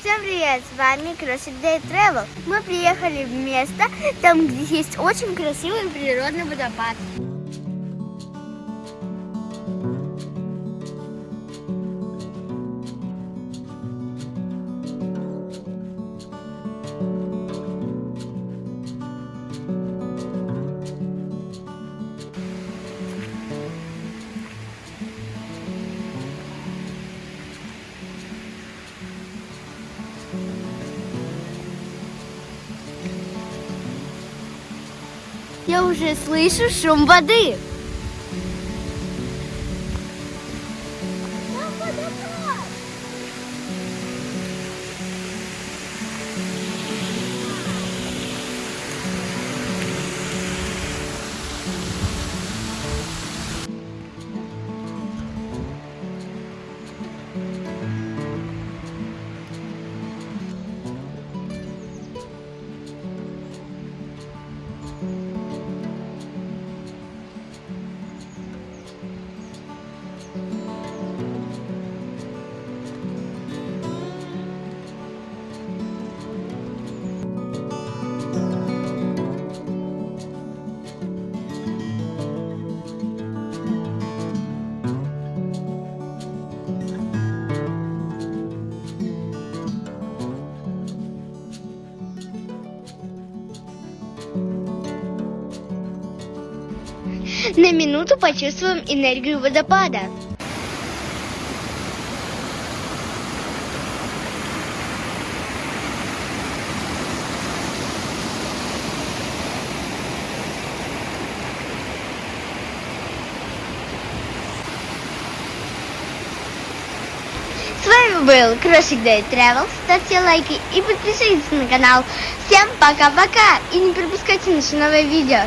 Всем привет, с вами Crossing Day Travel. Мы приехали в место, там где есть очень красивый природный водопад. Я уже слышу шум воды. На минуту почувствуем энергию водопада. С вами был Crossing Day Travel. Ставьте лайки и подписывайтесь на канал. Всем пока-пока и не пропускайте наши новые видео.